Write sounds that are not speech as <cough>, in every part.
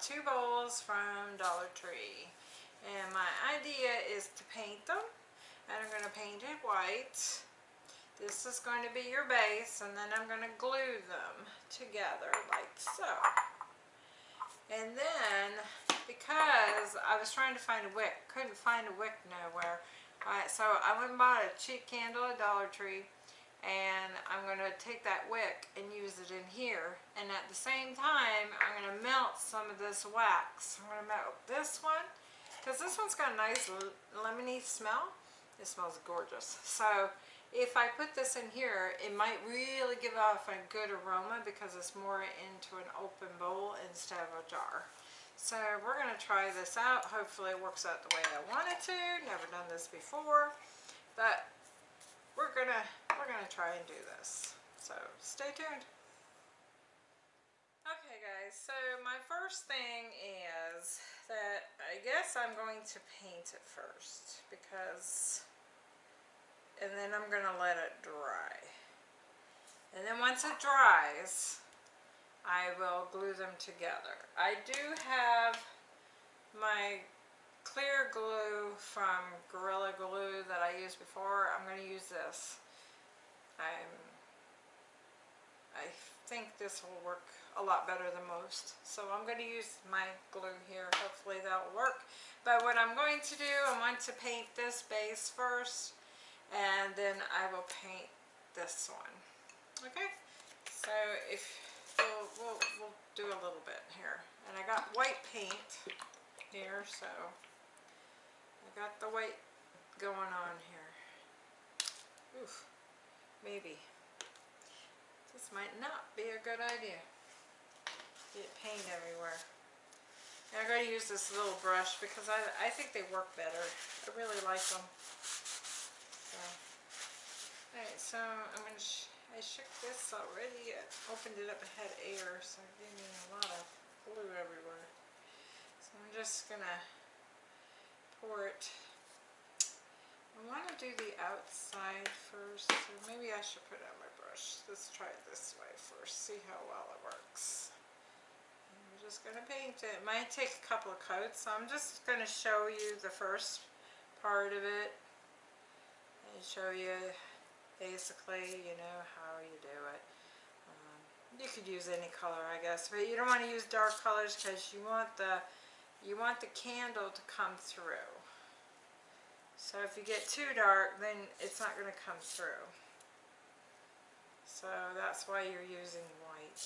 two bowls from Dollar Tree. And my idea is to paint them. And I'm going to paint it white. This is going to be your base and then I'm going to glue them together like so. And then, because I was trying to find a wick, couldn't find a wick nowhere. so I went and bought a cheap candle at Dollar Tree and take that wick and use it in here. And at the same time I'm going to melt some of this wax. I'm going to melt this one because this one's got a nice lemony smell. It smells gorgeous. So if I put this in here it might really give off a good aroma because it's more into an open bowl instead of a jar. So we're going to try this out. Hopefully it works out the way I want it to. Never done this before. But we're gonna we're gonna try and do this so stay tuned okay guys so my first thing is that I guess I'm going to paint it first because and then I'm gonna let it dry and then once it dries I will glue them together I do have my clear glue from Gorilla Glue that I used before. I'm going to use this. I'm, I think this will work a lot better than most. So I'm going to use my glue here. Hopefully that'll work. But what I'm going to do, I want to paint this base first. And then I will paint this one. Okay? So if we'll, we'll, we'll do a little bit here. And I got white paint here, so I got the white going on here. Oof, maybe. This might not be a good idea. Get paint everywhere. And I'm going to use this little brush because I, I think they work better. I really like them. So. Alright, so I'm going to, sh I shook this already. I opened it up, it had air, so it gave me a lot of glue everywhere. So I'm just going to pour it. I want to do the outside first, so maybe I should put my brush. Let's try it this way first, see how well it works. We're just going to paint it. It might take a couple of coats, so I'm just going to show you the first part of it and show you basically, you know, how you do it. Um, you could use any color, I guess, but you don't want to use dark colors because you want the you want the candle to come through. So if you get too dark, then it's not going to come through. So that's why you're using white.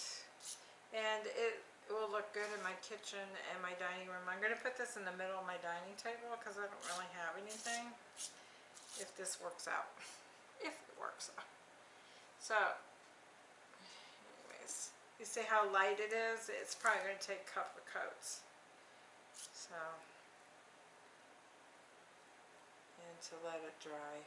And it will look good in my kitchen and my dining room. I'm going to put this in the middle of my dining table because I don't really have anything. If this works out. If it works out. So, anyways, you see how light it is? It's probably going to take a couple of coats. So, and to let it dry.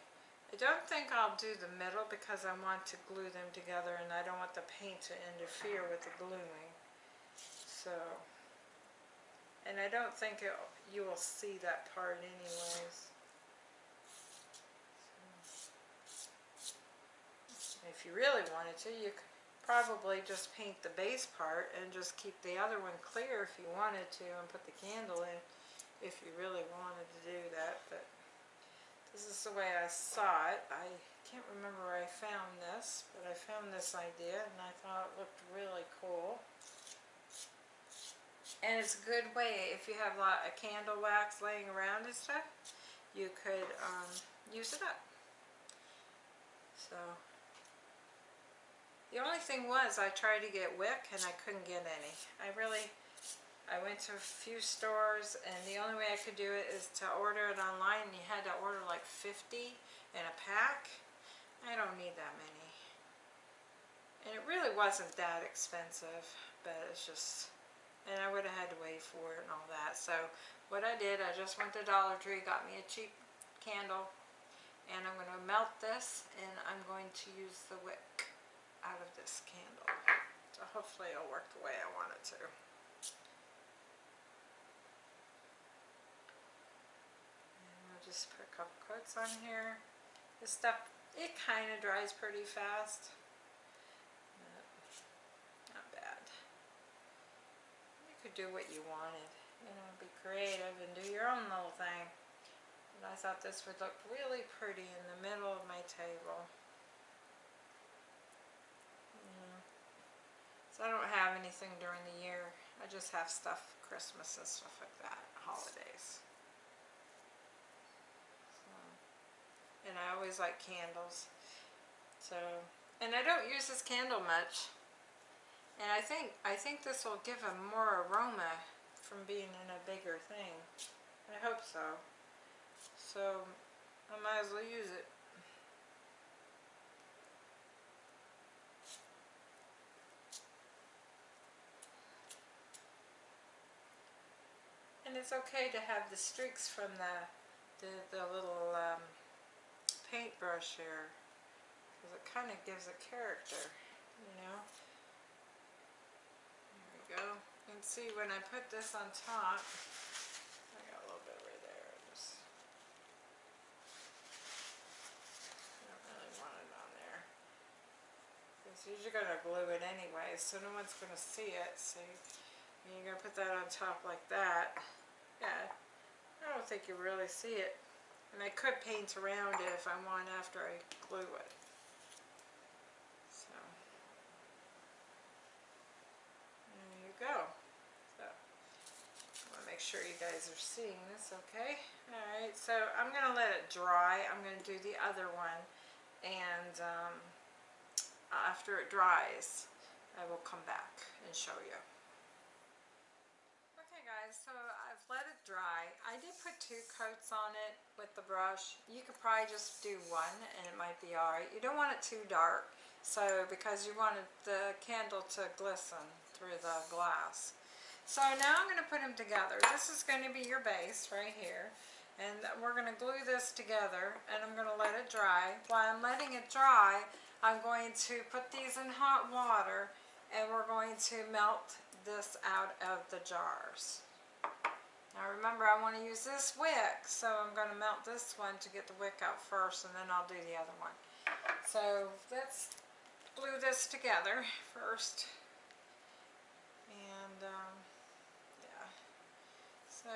I don't think I'll do the middle because I want to glue them together and I don't want the paint to interfere with the gluing. So, and I don't think it, you will see that part anyways. If you really wanted to, you could probably just paint the base part and just keep the other one clear if you wanted to and put the candle in if you really wanted to do that but this is the way I saw it. I can't remember where I found this but I found this idea and I thought it looked really cool. And it's a good way if you have a lot of candle wax laying around and stuff you could um, use it up. So the only thing was I tried to get wick and I couldn't get any. I really, I went to a few stores and the only way I could do it is to order it online and you had to order like 50 in a pack. I don't need that many. And it really wasn't that expensive, but it's just, and I would have had to wait for it and all that. So what I did, I just went to Dollar Tree, got me a cheap candle, and I'm going to melt this and I'm going to use the wick out of this candle. So hopefully it'll work the way I want it to. And I'll just put a couple coats on here. This stuff, it kind of dries pretty fast. Not bad. You could do what you wanted, you know, be creative and do your own little thing. And I thought this would look really pretty in the middle of my table. Yeah. So I don't have anything during the year. I just have stuff, Christmas and stuff like that, holidays. So, and I always like candles. So, and I don't use this candle much. And I think I think this will give a more aroma from being in a bigger thing. I hope so. So I might as well use it. And it's okay to have the streaks from the the, the little um, paintbrush here because it kind of gives a character, you know. There we go. Can see when I put this on top, I got a little bit right there. Just, I don't really want it on there. Because you're going to glue it anyway, so no one's going to see it. See, and you're going to put that on top like that. Yeah, I don't think you really see it. And I could paint around it if I want after I glue it. So, there you go. So, I want to make sure you guys are seeing this, okay? Alright, so I'm going to let it dry. I'm going to do the other one. And um, after it dries, I will come back and show you Okay guys, so I've let it dry. I did put two coats on it with the brush. You could probably just do one and it might be alright. You don't want it too dark, so because you wanted the candle to glisten through the glass. So now I'm going to put them together. This is going to be your base right here. And we're going to glue this together and I'm going to let it dry. While I'm letting it dry, I'm going to put these in hot water and we're going to melt this out of the jars. Now remember I want to use this wick, so I'm going to melt this one to get the wick out first and then I'll do the other one. So let's glue this together first. And um, yeah, so,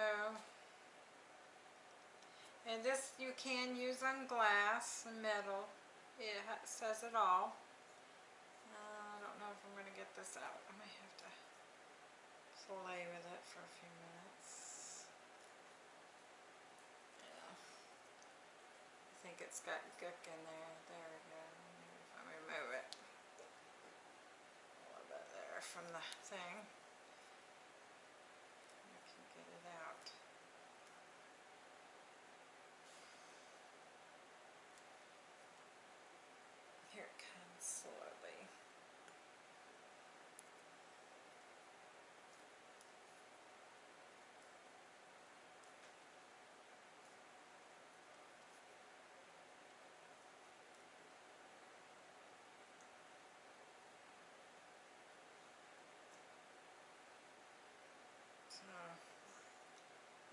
and this you can use on glass and metal. It says it all. Uh, I don't know if I'm going to get this out. I may have to play with it for a few minutes. Yeah. I think it's got gook in there. There we go. If I remove it. A little bit there from the thing. I can get it out. Here it comes slowly.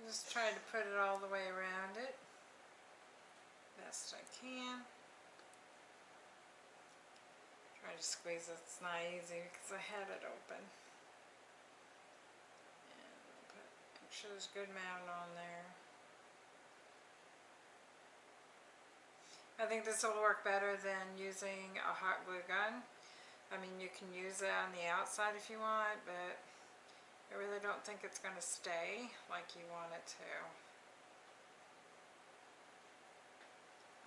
Just try to put it all the way around it. Best I can. Try to squeeze it. It's not easy because I had it open. And put, make sure there's good amount on there. I think this will work better than using a hot glue gun. I mean, you can use it on the outside if you want, but I really don't think it's going to stay like you want it to.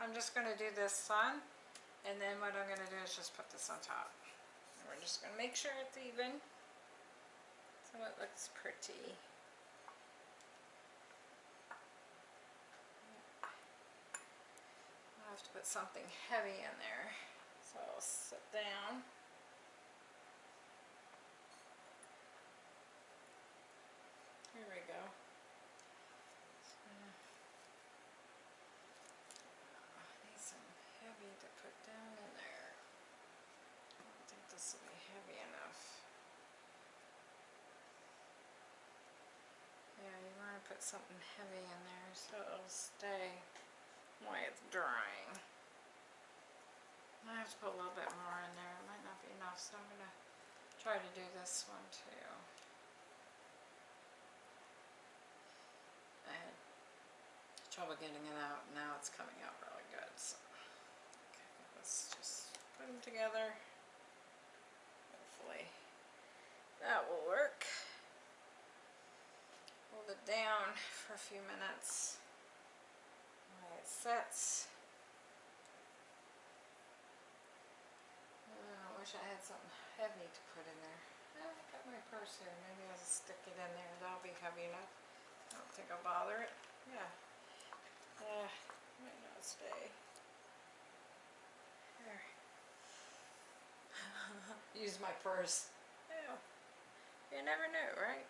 I'm just going to do this sun and then what I'm going to do is just put this on top. And we're just going to make sure it's even so it looks pretty. I'll have to put something heavy in there. So I'll sit down. something heavy in there so it'll stay while it's drying. I have to put a little bit more in there. It might not be enough, so I'm going to try to do this one too. I had trouble getting it out. Now it's coming out really good. So. Okay, let's just put them together. Hopefully that will work. Down for a few minutes while it sets. Oh, I wish I had something heavy to put in there. Oh, I got my purse here. Maybe I'll just stick it in there. That'll be heavy enough. I don't think I'll bother it. Yeah. Yeah, might not stay. There. <laughs> Use my purse. Yeah. You never know, right?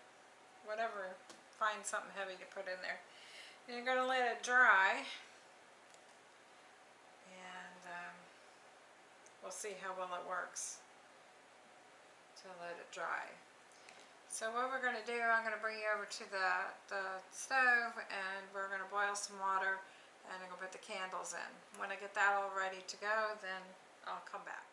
Whatever. Find something heavy to put in there. And you're going to let it dry. And um, we'll see how well it works to let it dry. So what we're going to do, I'm going to bring you over to the, the stove and we're going to boil some water and I'm going to put the candles in. When I get that all ready to go, then I'll come back.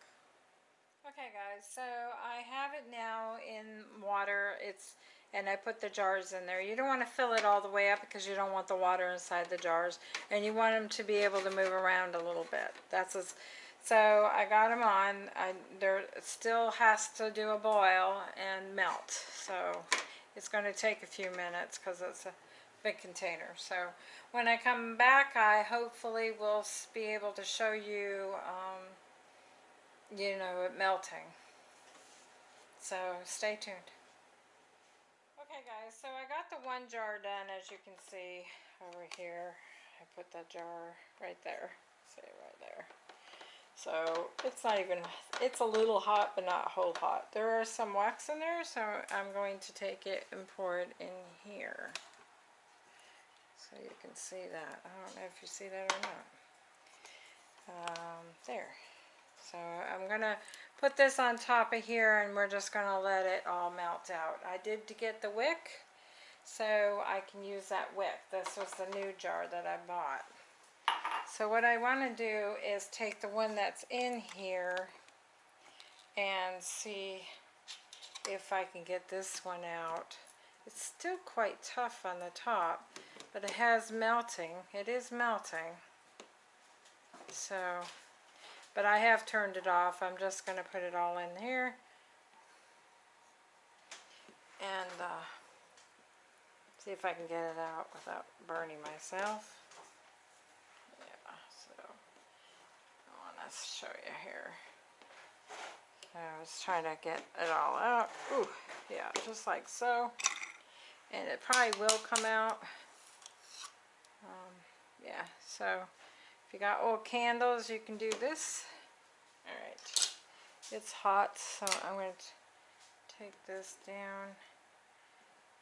Okay guys, so I have it now in water. It's and I put the jars in there. You don't want to fill it all the way up because you don't want the water inside the jars and you want them to be able to move around a little bit. That's as so I got them on. I, there still has to do a boil and melt. So it's going to take a few minutes because it's a big container. So when I come back, I hopefully will be able to show you, um, you know, it melting. So stay tuned. Okay guys, so I got the one jar done as you can see over here. I put that jar right there. See right there. So it's not even, it's a little hot, but not whole hot. There are some wax in there, so I'm going to take it and pour it in here. So you can see that. I don't know if you see that or not. Um, there. So I'm going to put this on top of here and we're just going to let it all melt out. I did to get the wick, so I can use that wick. This was the new jar that I bought. So what I want to do is take the one that's in here and see if I can get this one out. It's still quite tough on the top, but it has melting. It is melting. So, but I have turned it off. I'm just going to put it all in here. And uh, see if I can get it out without burning myself. let's show you here. I was trying to get it all out. Ooh, yeah, just like so. And it probably will come out. Um, yeah, so if you got old candles, you can do this. Alright, it's hot, so I'm going to take this down.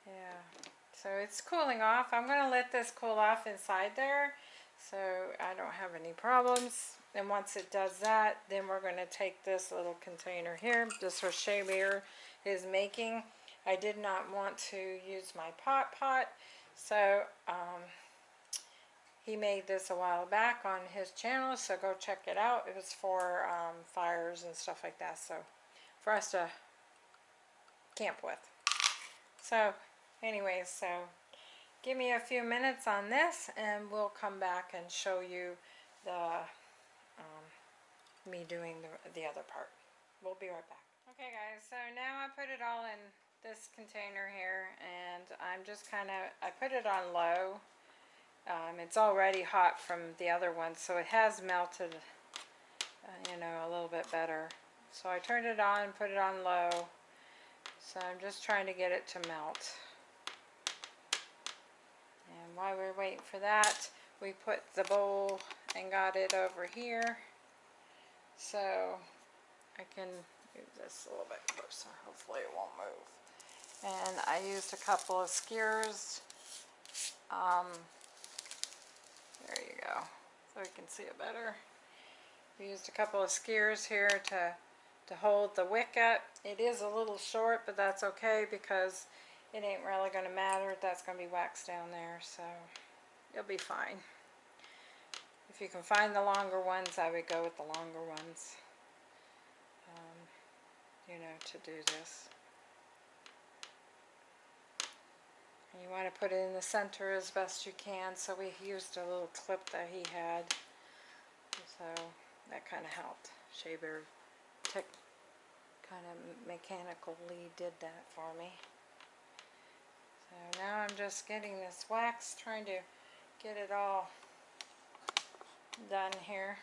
Yeah, so it's cooling off. I'm going to let this cool off inside there so I don't have any problems. And once it does that, then we're going to take this little container here. This was Shabir is making. I did not want to use my pot pot, so um, he made this a while back on his channel, so go check it out. It was for um, fires and stuff like that, so for us to camp with. So, anyways, so give me a few minutes on this, and we'll come back and show you the me doing the, the other part. We'll be right back. Okay guys, so now I put it all in this container here and I'm just kind of, I put it on low. Um, it's already hot from the other one so it has melted, uh, you know, a little bit better. So I turned it on, put it on low. So I'm just trying to get it to melt. And while we're waiting for that, we put the bowl and got it over here. So I can move this a little bit closer. Hopefully it won't move. And I used a couple of skewers. Um, there you go. So you can see it better. We used a couple of skewers here to, to hold the wick up. It is a little short, but that's okay because it ain't really going to matter. That's going to be waxed down there, so it'll be fine. If you can find the longer ones, I would go with the longer ones, um, you know, to do this. And You want to put it in the center as best you can, so we used a little clip that he had. So that kind of helped. Shaver kind of mechanically did that for me. So now I'm just getting this wax, trying to get it all done here.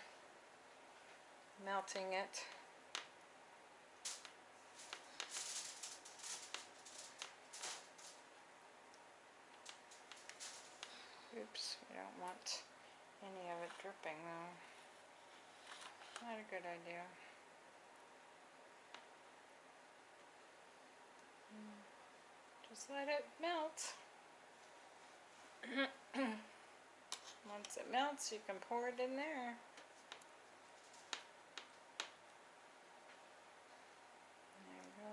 Melting it. Oops, we don't want any of it dripping though. Not a good idea. Hmm. Just let it melt. <coughs> Once it melts, you can pour it in there. There you go.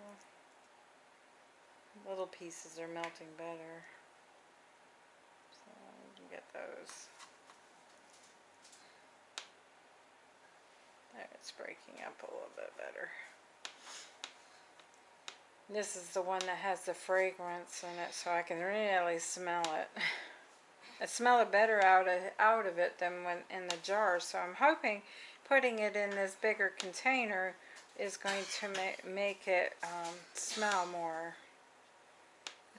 Little pieces are melting better. So you can get those. There, it's breaking up a little bit better. This is the one that has the fragrance in it, so I can really smell it. I smell it better out of, out of it than when in the jar, so I'm hoping putting it in this bigger container is going to ma make it um, smell more.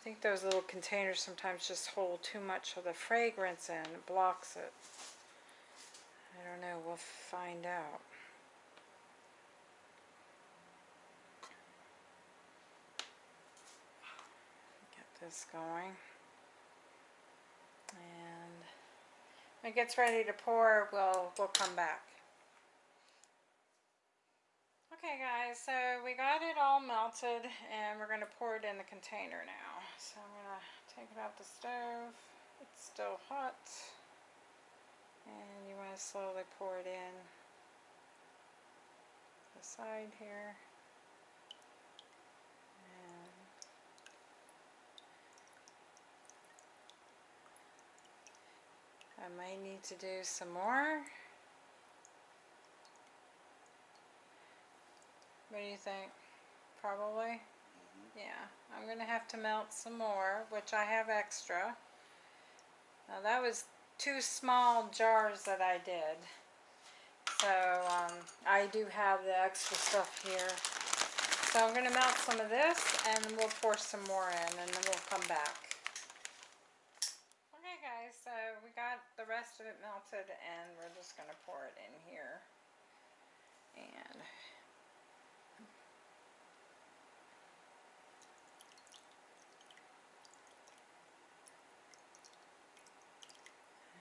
I think those little containers sometimes just hold too much of the fragrance in, it blocks it. I don't know, we'll find out. Get this going. And when it gets ready to pour, we'll, we'll come back. Okay guys, so we got it all melted and we're going to pour it in the container now. So I'm going to take it off the stove. It's still hot. And you want to slowly pour it in the side here. I might need to do some more. What do you think? Probably? Yeah, I'm going to have to melt some more, which I have extra. Now that was two small jars that I did. So um, I do have the extra stuff here. So I'm going to melt some of this and we'll pour some more in and then we'll come back Okay guys, so we got the rest of it melted and we're just going to pour it in here. And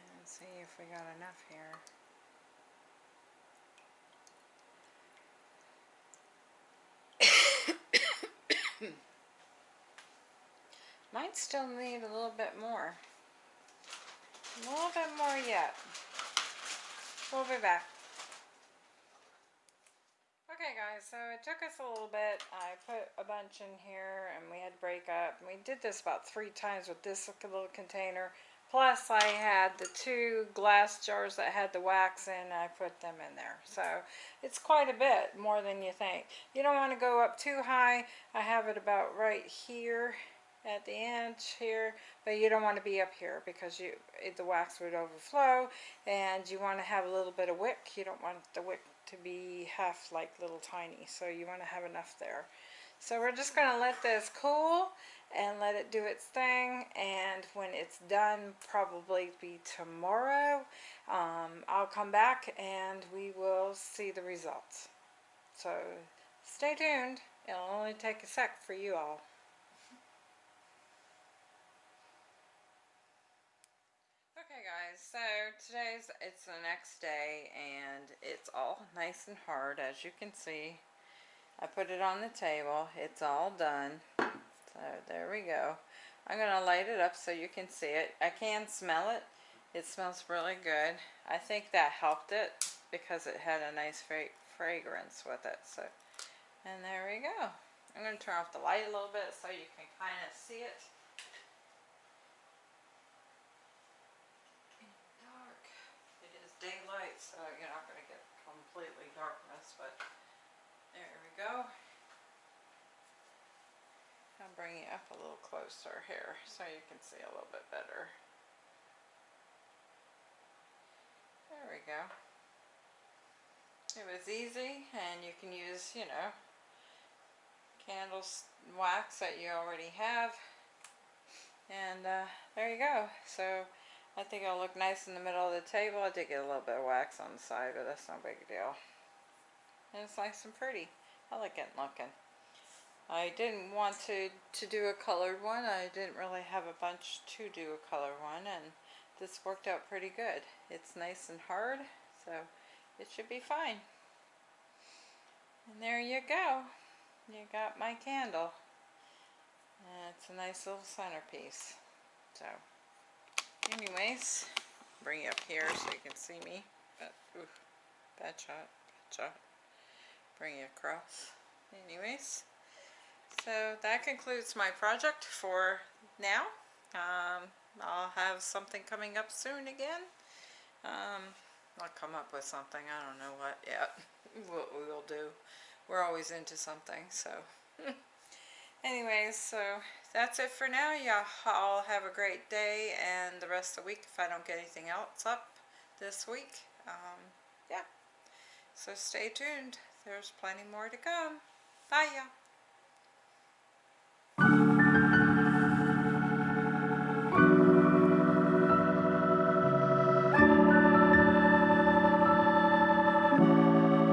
and see if we got enough here. <coughs> Might still need a little bit more. A little bit more yet. We'll be back. Okay guys, so it took us a little bit. I put a bunch in here and we had to break up. We did this about three times with this little container. Plus I had the two glass jars that had the wax in I put them in there. So it's quite a bit more than you think. You don't want to go up too high. I have it about right here at the edge here but you don't want to be up here because you the wax would overflow and you want to have a little bit of wick you don't want the wick to be half like little tiny so you want to have enough there so we're just going to let this cool and let it do its thing and when it's done probably be tomorrow um, I'll come back and we will see the results. So stay tuned. It'll only take a sec for you all. Okay guys, so today's, it's the next day and it's all nice and hard as you can see. I put it on the table, it's all done. So there we go. I'm going to light it up so you can see it. I can smell it. It smells really good. I think that helped it because it had a nice fra fragrance with it. So, And there we go. I'm going to turn off the light a little bit so you can kind of see it. It is daylight, so you're not going to get completely darkness, but go. I'll bring you up a little closer here so you can see a little bit better. There we go. It was easy and you can use, you know, candles wax that you already have. And uh, there you go. So I think it'll look nice in the middle of the table. I did get a little bit of wax on the side, but that's no big deal. And it's nice and pretty. It looking. I didn't want to, to do a colored one. I didn't really have a bunch to do a color one. And this worked out pretty good. It's nice and hard. So it should be fine. And there you go. You got my candle. And it's a nice little centerpiece. So, anyways, bring you up here so you can see me. But, bad shot, bad shot. Bring you across. Anyways, so that concludes my project for now. Um, I'll have something coming up soon again. Um, I'll come up with something. I don't know what yet. <laughs> what we'll do. We're always into something, so. <laughs> Anyways, so that's it for now. Y'all all have a great day and the rest of the week if I don't get anything else up this week. Um, yeah. So stay tuned. There's plenty more to come. Bye, y'all.